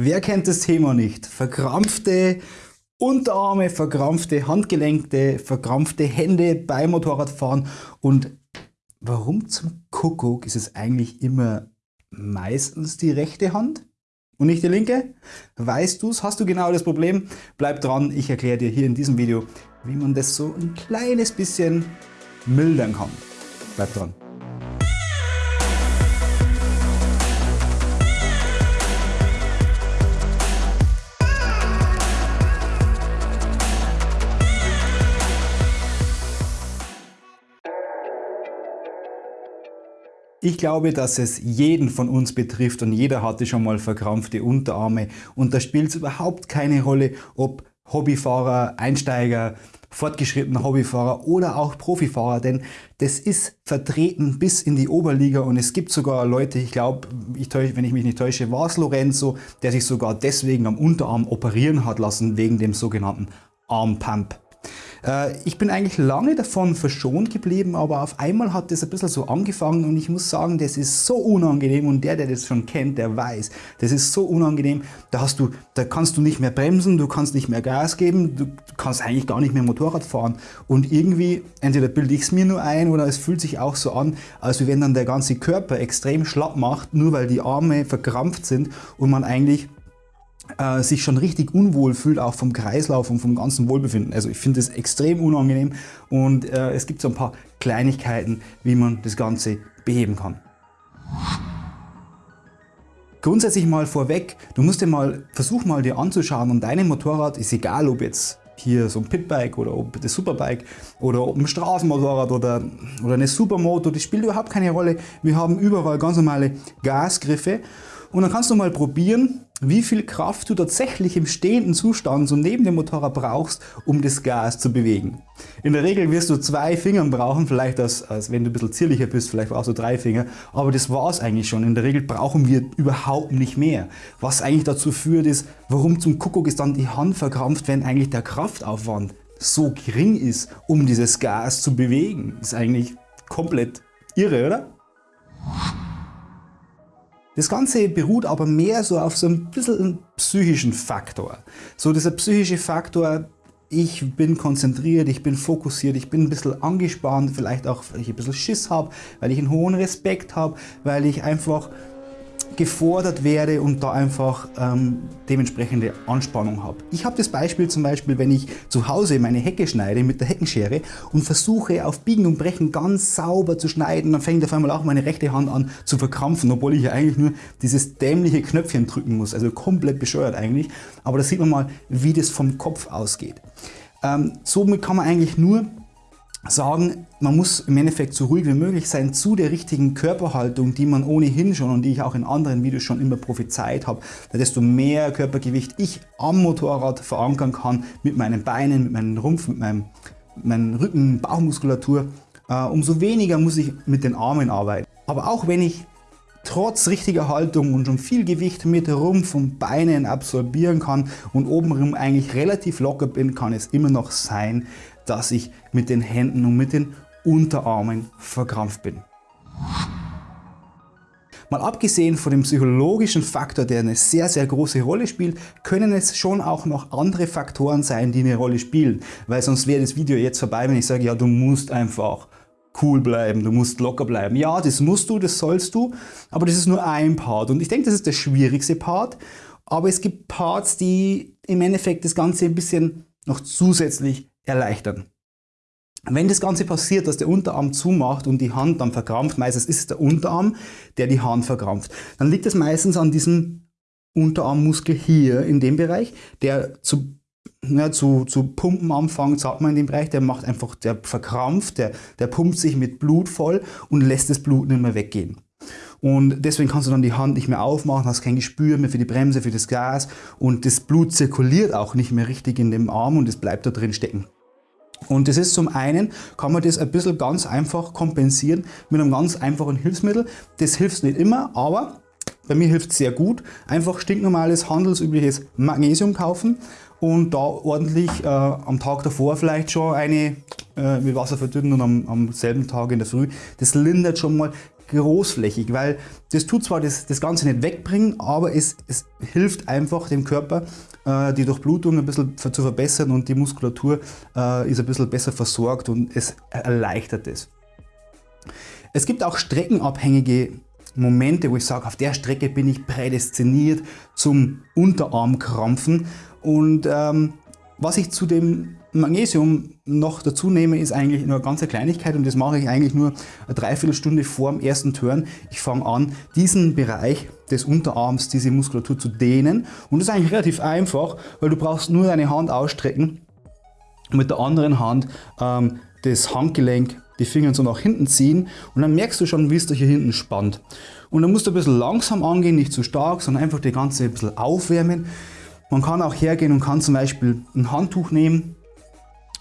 Wer kennt das Thema nicht? Verkrampfte Unterarme, verkrampfte Handgelenke, verkrampfte Hände beim Motorradfahren und warum zum Kuckuck ist es eigentlich immer meistens die rechte Hand und nicht die linke? Weißt du es? Hast du genau das Problem? Bleib dran, ich erkläre dir hier in diesem Video, wie man das so ein kleines bisschen mildern kann. Bleib dran. Ich glaube, dass es jeden von uns betrifft und jeder hatte schon mal verkrampfte Unterarme und da spielt es überhaupt keine Rolle, ob Hobbyfahrer, Einsteiger, fortgeschrittener Hobbyfahrer oder auch Profifahrer, denn das ist vertreten bis in die Oberliga und es gibt sogar Leute, ich glaube, ich wenn ich mich nicht täusche, war es Lorenzo, der sich sogar deswegen am Unterarm operieren hat lassen, wegen dem sogenannten Armpump. Äh, ich bin eigentlich lange davon verschont geblieben, aber auf einmal hat das ein bisschen so angefangen und ich muss sagen, das ist so unangenehm und der, der das schon kennt, der weiß, das ist so unangenehm, da, hast du, da kannst du nicht mehr bremsen, du kannst nicht mehr Gas geben, du kannst eigentlich gar nicht mehr Motorrad fahren. Und irgendwie, entweder bilde ich es mir nur ein oder es fühlt sich auch so an, als wenn dann der ganze Körper extrem schlapp macht, nur weil die Arme verkrampft sind und man eigentlich äh, sich schon richtig unwohl fühlt, auch vom Kreislauf und vom ganzen Wohlbefinden. Also ich finde das extrem unangenehm und äh, es gibt so ein paar Kleinigkeiten, wie man das Ganze beheben kann. Grundsätzlich mal vorweg, du musst dir mal, versuch mal dir anzuschauen und deinem Motorrad ist egal ob jetzt hier so ein Pitbike oder ob das Superbike oder ob ein Straßenmotorrad oder, oder eine Supermoto, das spielt überhaupt keine Rolle. Wir haben überall ganz normale Gasgriffe und dann kannst du mal probieren, wie viel Kraft du tatsächlich im stehenden Zustand so neben dem Motorrad brauchst, um das Gas zu bewegen. In der Regel wirst du zwei Fingern brauchen, vielleicht als, als wenn du ein bisschen zierlicher bist, vielleicht brauchst du drei Finger, aber das war es eigentlich schon. In der Regel brauchen wir überhaupt nicht mehr. Was eigentlich dazu führt ist, warum zum Kuckuck ist dann die Hand verkrampft, wenn eigentlich der Kraftaufwand so gering ist, um dieses Gas zu bewegen. Das ist eigentlich komplett irre, oder? Das Ganze beruht aber mehr so auf so ein bisschen psychischen Faktor. So dieser psychische Faktor, ich bin konzentriert, ich bin fokussiert, ich bin ein bisschen angespannt, vielleicht auch, weil ich ein bisschen Schiss habe, weil ich einen hohen Respekt habe, weil ich einfach gefordert werde und da einfach ähm, dementsprechende Anspannung habe. Ich habe das Beispiel zum Beispiel, wenn ich zu Hause meine Hecke schneide mit der Heckenschere und versuche auf Biegen und Brechen ganz sauber zu schneiden, dann fängt auf einmal auch meine rechte Hand an zu verkrampfen, obwohl ich ja eigentlich nur dieses dämliche Knöpfchen drücken muss, also komplett bescheuert eigentlich. Aber da sieht man mal, wie das vom Kopf ausgeht. Ähm, somit kann man eigentlich nur sagen, man muss im Endeffekt so ruhig wie möglich sein zu der richtigen Körperhaltung, die man ohnehin schon und die ich auch in anderen Videos schon immer prophezeit habe. Desto mehr Körpergewicht ich am Motorrad verankern kann, mit meinen Beinen, mit meinem Rumpf, mit meinem, meinem Rücken, Bauchmuskulatur, äh, umso weniger muss ich mit den Armen arbeiten. Aber auch wenn ich trotz richtiger Haltung und schon viel Gewicht mit Rumpf und Beinen absorbieren kann und obenrum eigentlich relativ locker bin, kann es immer noch sein, dass ich mit den Händen und mit den Unterarmen verkrampft bin. Mal abgesehen von dem psychologischen Faktor, der eine sehr, sehr große Rolle spielt, können es schon auch noch andere Faktoren sein, die eine Rolle spielen. Weil sonst wäre das Video jetzt vorbei, wenn ich sage, ja, du musst einfach cool bleiben, du musst locker bleiben. Ja, das musst du, das sollst du, aber das ist nur ein Part. Und ich denke, das ist der schwierigste Part. Aber es gibt Parts, die im Endeffekt das Ganze ein bisschen noch zusätzlich erleichtern. Wenn das Ganze passiert, dass der Unterarm zumacht und die Hand dann verkrampft, meistens ist es der Unterarm, der die Hand verkrampft, dann liegt es meistens an diesem Unterarmmuskel hier in dem Bereich, der zu, ja, zu, zu pumpen anfängt, sagt man in dem Bereich, der macht einfach, der verkrampft, der, der pumpt sich mit Blut voll und lässt das Blut nicht mehr weggehen. Und deswegen kannst du dann die Hand nicht mehr aufmachen, hast kein Gespür mehr für die Bremse, für das Gas und das Blut zirkuliert auch nicht mehr richtig in dem Arm und es bleibt da drin stecken. Und das ist zum einen, kann man das ein bisschen ganz einfach kompensieren mit einem ganz einfachen Hilfsmittel. Das hilft nicht immer, aber bei mir hilft es sehr gut. Einfach stinknormales, handelsübliches Magnesium kaufen und da ordentlich äh, am Tag davor vielleicht schon eine äh, mit Wasser verdünnen und am, am selben Tag in der Früh. Das lindert schon mal großflächig, weil das tut zwar das, das Ganze nicht wegbringen, aber es, es hilft einfach dem Körper, äh, die Durchblutung ein bisschen zu verbessern und die Muskulatur äh, ist ein bisschen besser versorgt und es erleichtert es. Es gibt auch streckenabhängige Momente, wo ich sage, auf der Strecke bin ich prädestiniert zum Unterarmkrampfen und ähm, was ich zu dem Magnesium noch dazu nehme, ist eigentlich nur eine ganz Kleinigkeit und das mache ich eigentlich nur eine Dreiviertelstunde vor dem ersten Turn. Ich fange an, diesen Bereich des Unterarms, diese Muskulatur zu dehnen und das ist eigentlich relativ einfach, weil du brauchst nur deine Hand ausstrecken und mit der anderen Hand ähm, das Handgelenk, die Finger so nach hinten ziehen und dann merkst du schon, wie es dich hier hinten spannt. Und dann musst du ein bisschen langsam angehen, nicht zu stark, sondern einfach die ganze ein bisschen aufwärmen. Man kann auch hergehen und kann zum Beispiel ein Handtuch nehmen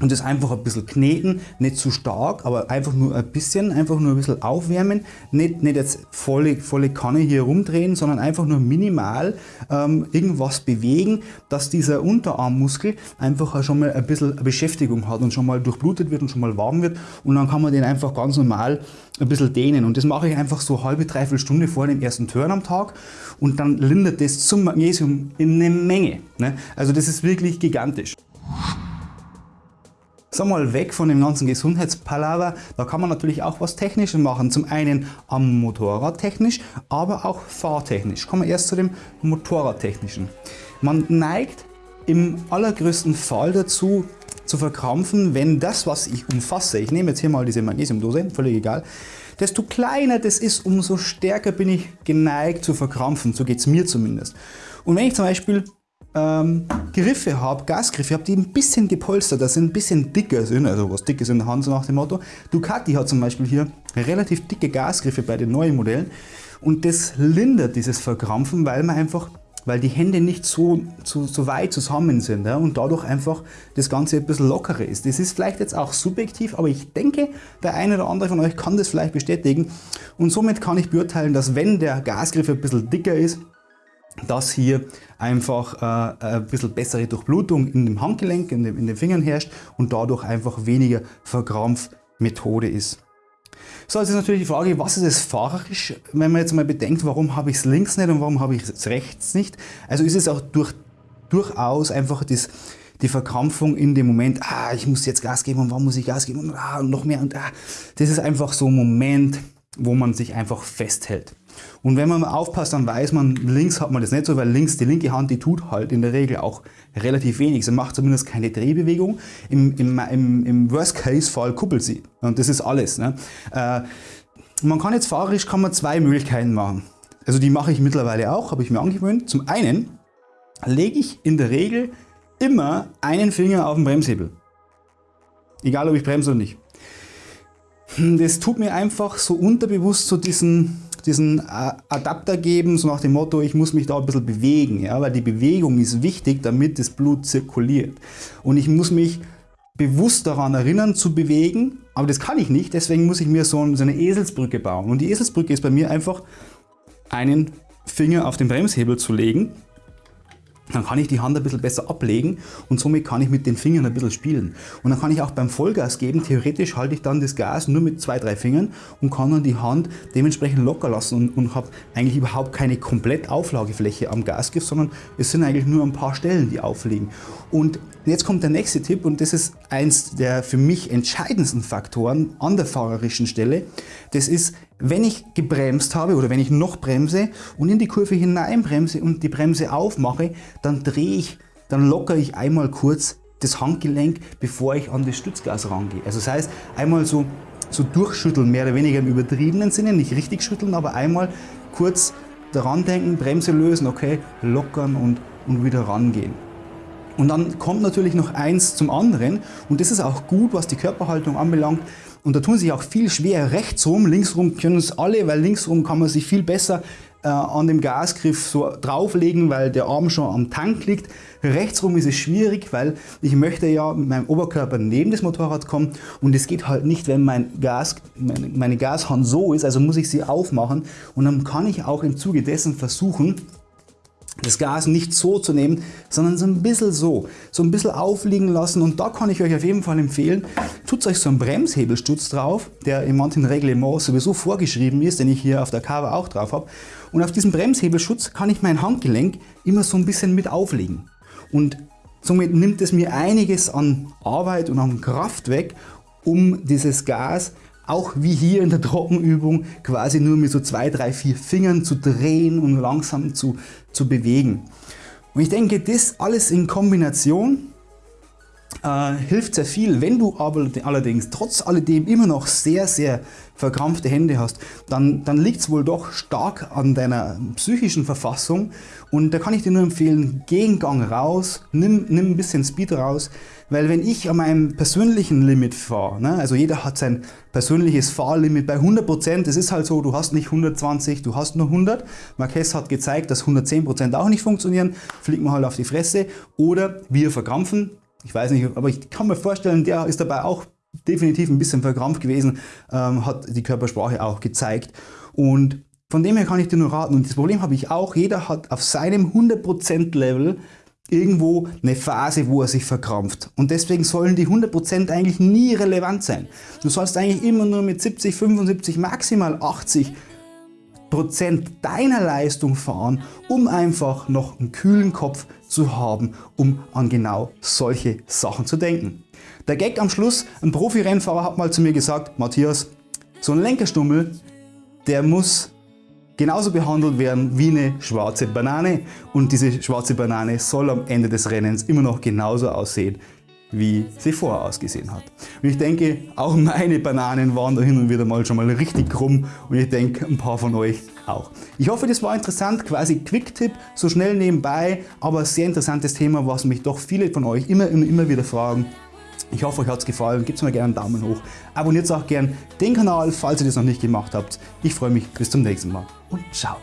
und das einfach ein bisschen kneten, nicht zu stark, aber einfach nur ein bisschen, einfach nur ein bisschen aufwärmen, nicht, nicht jetzt volle, volle Kanne hier rumdrehen, sondern einfach nur minimal ähm, irgendwas bewegen, dass dieser Unterarmmuskel einfach schon mal ein bisschen Beschäftigung hat und schon mal durchblutet wird und schon mal warm wird und dann kann man den einfach ganz normal ein bisschen dehnen und das mache ich einfach so halbe, dreiviertel Stunde vor dem ersten Turn am Tag und dann lindert das zum Magnesium in eine Menge. Ne? Also das ist wirklich gigantisch. Sag mal weg von dem ganzen Gesundheitspalaver, da kann man natürlich auch was Technisches machen. Zum einen am Motorrad technisch, aber auch fahrtechnisch. Kommen wir erst zu dem Motorradtechnischen. Man neigt im allergrößten Fall dazu, zu verkrampfen, wenn das, was ich umfasse, ich nehme jetzt hier mal diese Magnesiumdose, völlig egal, desto kleiner das ist, umso stärker bin ich geneigt zu verkrampfen, so geht es mir zumindest. Und wenn ich zum Beispiel ähm, Griffe habe, Gasgriffe habe, die ein bisschen gepolsterter sind, ein bisschen dicker sind, also was dick ist in der Hand, so nach dem Motto. Ducati hat zum Beispiel hier relativ dicke Gasgriffe bei den neuen Modellen und das lindert dieses Verkrampfen, weil man einfach weil die Hände nicht so, so, so weit zusammen sind ja, und dadurch einfach das Ganze ein bisschen lockerer ist. Das ist vielleicht jetzt auch subjektiv, aber ich denke, der eine oder andere von euch kann das vielleicht bestätigen und somit kann ich beurteilen, dass wenn der Gasgriff ein bisschen dicker ist, dass hier einfach äh, ein bisschen bessere Durchblutung in dem Handgelenk, in, dem, in den Fingern herrscht und dadurch einfach weniger Verkrampfmethode ist. So, jetzt ist natürlich die Frage, was ist es fahrerisch, wenn man jetzt mal bedenkt, warum habe ich es links nicht und warum habe ich es rechts nicht. Also ist es auch durch, durchaus einfach das, die Verkrampfung in dem Moment, ah, ich muss jetzt Gas geben und warum muss ich Gas geben und, ah, und noch mehr und ah. Das ist einfach so ein Moment, wo man sich einfach festhält. Und wenn man aufpasst, dann weiß man, links hat man das nicht so, weil links die linke Hand, die tut halt in der Regel auch relativ wenig. Sie macht zumindest keine Drehbewegung. Im, im, im, im Worst-Case-Fall kuppelt sie. Und das ist alles. Ne? Äh, man kann jetzt fahrerisch kann man zwei Möglichkeiten machen. Also die mache ich mittlerweile auch, habe ich mir angewöhnt. Zum einen lege ich in der Regel immer einen Finger auf den Bremshebel. Egal ob ich bremse oder nicht. Das tut mir einfach so unterbewusst so diesen, diesen äh, Adapter geben, so nach dem Motto, ich muss mich da ein bisschen bewegen, ja, weil die Bewegung ist wichtig, damit das Blut zirkuliert. Und ich muss mich bewusst daran erinnern zu bewegen, aber das kann ich nicht, deswegen muss ich mir so eine Eselsbrücke bauen. Und die Eselsbrücke ist bei mir einfach einen Finger auf den Bremshebel zu legen dann kann ich die Hand ein bisschen besser ablegen und somit kann ich mit den Fingern ein bisschen spielen. Und dann kann ich auch beim Vollgas geben, theoretisch halte ich dann das Gas nur mit zwei, drei Fingern und kann dann die Hand dementsprechend locker lassen und, und habe eigentlich überhaupt keine komplett Auflagefläche am Gasgriff, sondern es sind eigentlich nur ein paar Stellen, die aufliegen. Und jetzt kommt der nächste Tipp und das ist eins der für mich entscheidendsten Faktoren an der fahrerischen Stelle. Das ist, wenn ich gebremst habe oder wenn ich noch bremse und in die Kurve hineinbremse und die Bremse aufmache, dann drehe ich, dann lockere ich einmal kurz das Handgelenk, bevor ich an das Stützgas rangehe. Also das heißt, einmal so, so durchschütteln, mehr oder weniger im übertriebenen Sinne, nicht richtig schütteln, aber einmal kurz daran denken, Bremse lösen, okay, lockern und, und wieder rangehen. Und dann kommt natürlich noch eins zum anderen und das ist auch gut, was die Körperhaltung anbelangt. Und da tun sich auch viel schwer rechtsrum, linksrum können es alle, weil linksrum kann man sich viel besser äh, an dem Gasgriff so drauflegen, weil der Arm schon am Tank liegt. Rechtsrum ist es schwierig, weil ich möchte ja mit meinem Oberkörper neben das Motorrad kommen und es geht halt nicht, wenn mein Gas, meine, meine Gashand so ist, also muss ich sie aufmachen und dann kann ich auch im Zuge dessen versuchen, das Gas nicht so zu nehmen, sondern so ein bisschen so, so ein bisschen aufliegen lassen. Und da kann ich euch auf jeden Fall empfehlen, tut euch so einen Bremshebelstutz drauf, der in manchen Reglements sowieso vorgeschrieben ist, den ich hier auf der Cover auch drauf habe und auf diesem Bremshebelschutz kann ich mein Handgelenk immer so ein bisschen mit auflegen. Und somit nimmt es mir einiges an Arbeit und an Kraft weg, um dieses Gas auch wie hier in der Trockenübung quasi nur mit so zwei, drei, vier Fingern zu drehen und langsam zu, zu bewegen. Und ich denke, das alles in Kombination äh, hilft sehr viel. Wenn du aber allerdings trotz alledem immer noch sehr, sehr verkrampfte Hände hast, dann, dann liegt es wohl doch stark an deiner psychischen Verfassung und da kann ich dir nur empfehlen, geh einen Gang raus, nimm, nimm ein bisschen Speed raus, weil wenn ich an meinem persönlichen Limit fahre, ne, also jeder hat sein persönliches Fahrlimit bei 100%, es ist halt so, du hast nicht 120, du hast nur 100. Marquez hat gezeigt, dass 110% auch nicht funktionieren, fliegt man halt auf die Fresse oder wir verkrampfen, ich weiß nicht, aber ich kann mir vorstellen, der ist dabei auch definitiv ein bisschen verkrampft gewesen, ähm, hat die Körpersprache auch gezeigt. Und von dem her kann ich dir nur raten, und das Problem habe ich auch, jeder hat auf seinem 100% Level irgendwo eine Phase, wo er sich verkrampft. Und deswegen sollen die 100% eigentlich nie relevant sein. Du sollst eigentlich immer nur mit 70, 75, maximal 80 Prozent deiner Leistung fahren, um einfach noch einen kühlen Kopf zu haben, um an genau solche Sachen zu denken. Der Gag am Schluss, ein Profi-Rennfahrer hat mal zu mir gesagt, Matthias, so ein Lenkerstummel, der muss genauso behandelt werden wie eine schwarze Banane und diese schwarze Banane soll am Ende des Rennens immer noch genauso aussehen wie sie vorher ausgesehen hat. Und ich denke, auch meine Bananen waren da hin und wieder mal schon mal richtig krumm und ich denke, ein paar von euch auch. Ich hoffe, das war interessant, quasi Quick-Tipp, so schnell nebenbei, aber sehr interessantes Thema, was mich doch viele von euch immer, immer, immer wieder fragen. Ich hoffe, euch hat es gefallen. Gebt mir gerne einen Daumen hoch. Abonniert auch gerne den Kanal, falls ihr das noch nicht gemacht habt. Ich freue mich. Bis zum nächsten Mal und ciao.